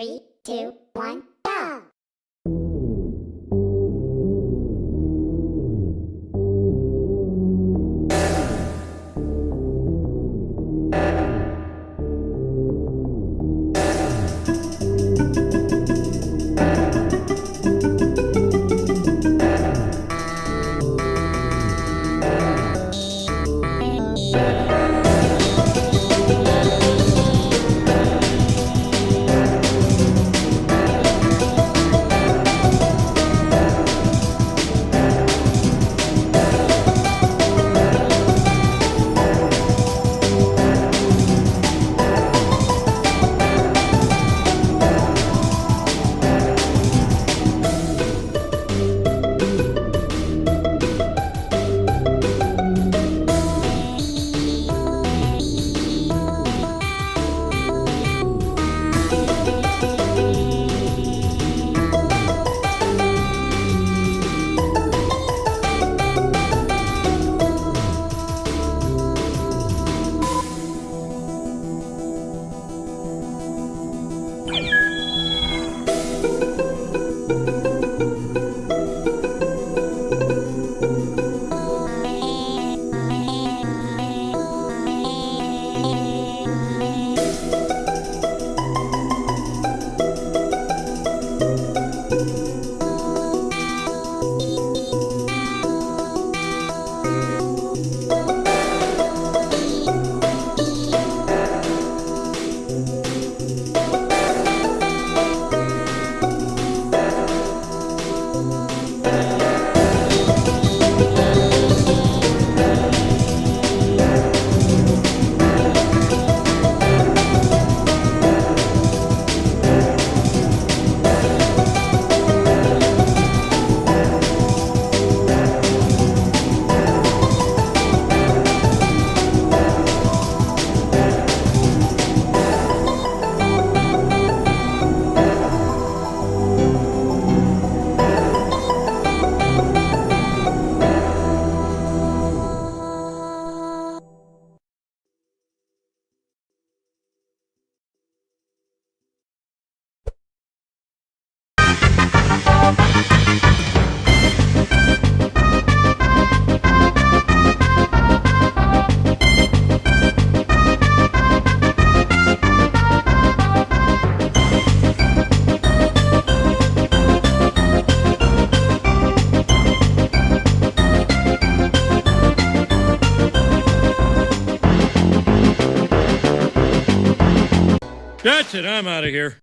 Three, two, one, That's it. I'm out of here.